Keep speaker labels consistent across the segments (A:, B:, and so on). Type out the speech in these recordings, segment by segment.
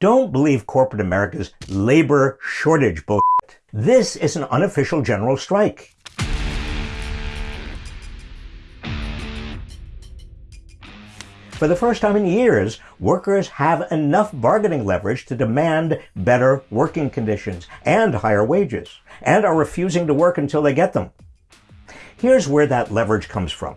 A: Don't believe corporate America's labor shortage bullshit. This is an unofficial general strike. For the first time in years, workers have enough bargaining leverage to demand better working conditions and higher wages, and are refusing to work until they get them. Here's where that leverage comes from.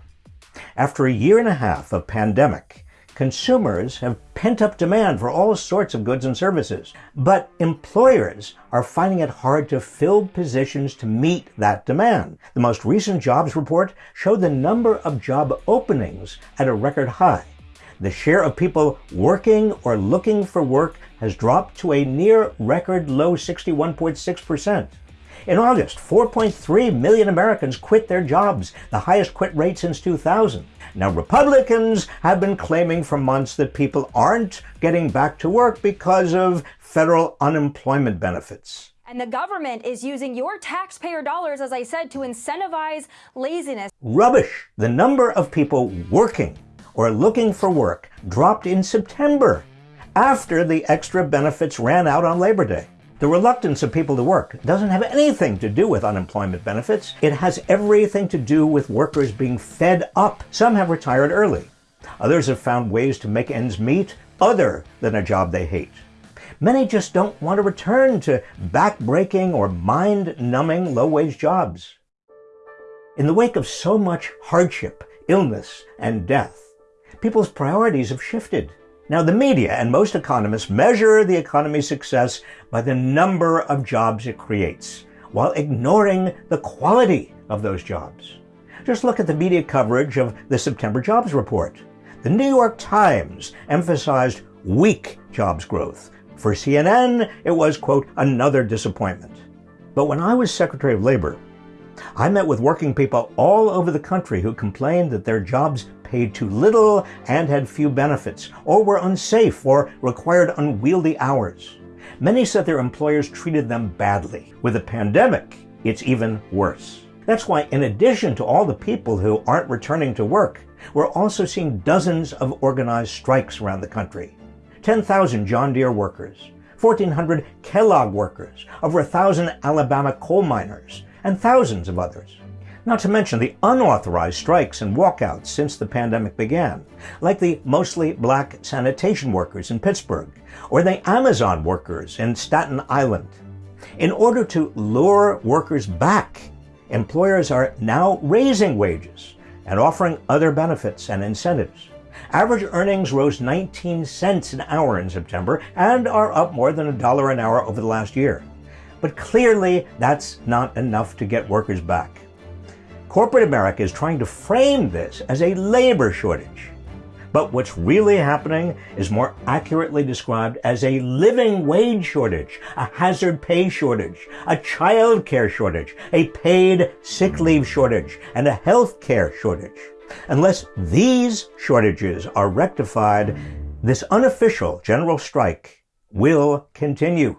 A: After a year and a half of pandemic, consumers have pent up demand for all sorts of goods and services, but employers are finding it hard to fill positions to meet that demand. The most recent jobs report showed the number of job openings at a record high the share of people working or looking for work has dropped to a near record low 61.6%. In August, 4.3 million Americans quit their jobs, the highest quit rate since 2000. Now, Republicans have been claiming for months that people aren't getting back to work because of federal unemployment benefits.
B: And the government is using your taxpayer dollars, as I said, to incentivize laziness.
A: Rubbish. The number of people working or looking for work dropped in September after the extra benefits ran out on Labor Day. The reluctance of people to work doesn't have anything to do with unemployment benefits. It has everything to do with workers being fed up. Some have retired early. Others have found ways to make ends meet other than a job they hate. Many just don't want to return to back-breaking or mind-numbing low-wage jobs. In the wake of so much hardship, illness, and death, people's priorities have shifted. Now, the media and most economists measure the economy's success by the number of jobs it creates, while ignoring the quality of those jobs. Just look at the media coverage of the September jobs report. The New York Times emphasized weak jobs growth. For CNN, it was, quote, another disappointment. But when I was Secretary of Labor, I met with working people all over the country who complained that their jobs paid too little and had few benefits, or were unsafe or required unwieldy hours. Many said their employers treated them badly. With the pandemic, it's even worse. That's why, in addition to all the people who aren't returning to work, we're also seeing dozens of organized strikes around the country. 10,000 John Deere workers, 1,400 Kellogg workers, over 1,000 Alabama coal miners, and thousands of others. Not to mention the unauthorized strikes and walkouts since the pandemic began, like the mostly black sanitation workers in Pittsburgh, or the Amazon workers in Staten Island. In order to lure workers back, employers are now raising wages and offering other benefits and incentives. Average earnings rose 19 cents an hour in September and are up more than a dollar an hour over the last year. But clearly, that's not enough to get workers back. Corporate America is trying to frame this as a labor shortage. But what's really happening is more accurately described as a living wage shortage, a hazard pay shortage, a child care shortage, a paid sick leave shortage, and a health care shortage. Unless these shortages are rectified, this unofficial general strike will continue.